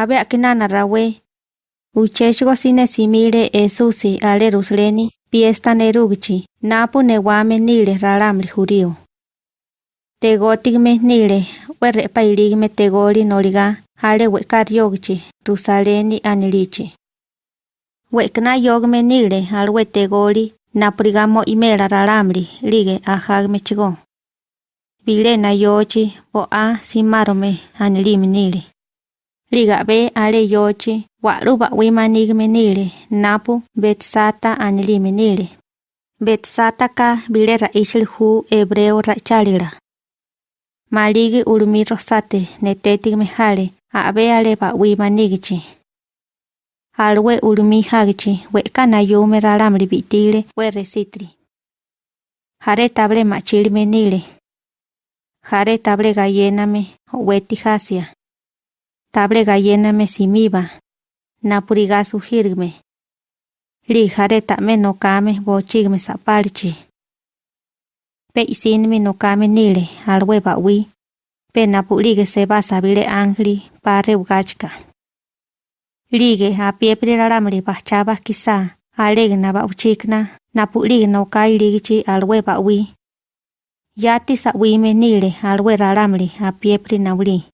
abe akinana rawe. Ucheshigo sine simile esusi ale rusleni piesta nerugichi napu newame nile ralamli jurío. Tegotigme nile werre pailigme tegoli noliga ale weka ryogichi rusaleni anilichi. Wekna yogme nile alwe tegoli napurigamo imela ralamli lige ajagme chigo. Bilena yochi bo a simarome anilimi nile. ligabe ale yoche waru bawi manig menile napu betsata anili menile betsata ka bile hu hebreo ra chalira maligi urmi rosate netetig mehale abe ale bawi manigchi alwe urmi hagchi we kana yo meraram we resitri. Hare table machil menile hare table gayename weti hasia Table galléname simiba. Napuriga sujirgme. Li jare tame no kame bochigme sapalchi. Pe no kame nile alwe bawi. Pe napulige se basa bile angli pare ugachka. Lige a piepri ralamri bachaba kisa alegna ba uchikna napulige no kai ligichi alwe bawi. Yati sa wime nile alwe ralamli a piepri nauli.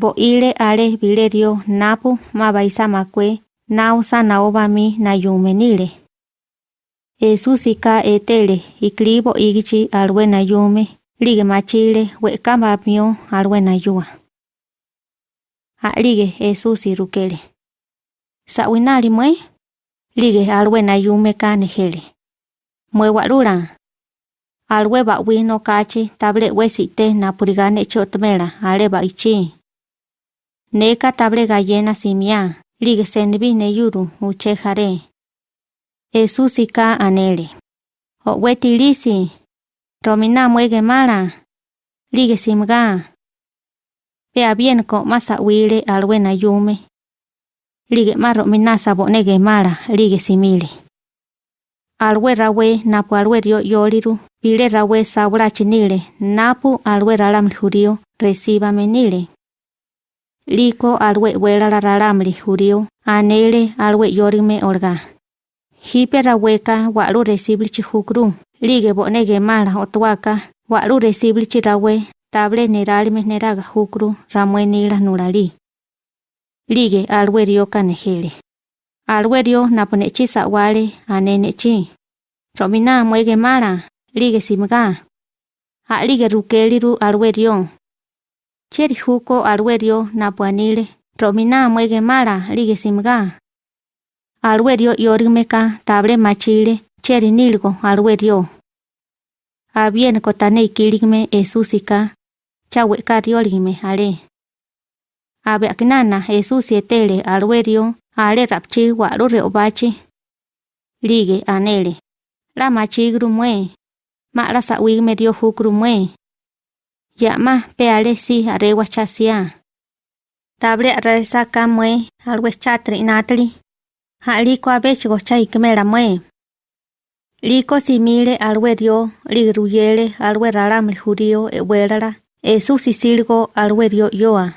Bo ile ale bilerio napu mabaisa makwe nausa naoba mi na yume nile. Esusika etele iklibo igichi alwe na yume lige machile wekamba mio alwe na yua. Alige Esusi rukele. Sa winali mwe? Lige alwe na yume ka nejele. Mwe warura alwe ba wino kachi table Neka table gallena simia, lige senbi ne yuru uche jare. Esusika anele. O weti lisi. Romina mwege mala. Lige simga. Pea bien ko masa wile alwe na yume. Lige ma romina sabonege mala lige simile. Alwe rawe napu alwe rio yoliru Pile rawe sabra chinile, napu alwe ralam jurio, reciba menile. Liko alwe wela la ralamli jurio, anele alwe yorime orga. Hipe raweka walu recibli chihukru, lige bonege mala otwaka, walu recibli chirawe, table neralime neraga hukru, ramwe nila nurali. Lige alwe rio kanejele. Alwe rio naponechi sawale, anenechi. Romina mwege mala, lige simga. Ha lige rukeliru alwerio cheri huko alwerio napwanile romina mwege mala lige simga alwerio yorimeka table machile cheri nilgo alwerio abien kotane esusika. Chawe kariolime ale abe aknana esusi etele ale rapchi warure obachi lige anele la machigru mwe Mara sa wig medio. Yama peale si are wachasia. Table resa kamwe alwe chatri natli. Ha liko abech gocha ikmela mwe. Liko si mile alwe rio, ligruyele alwe raram lihurio e welala. Esu si silgo alwe yoa.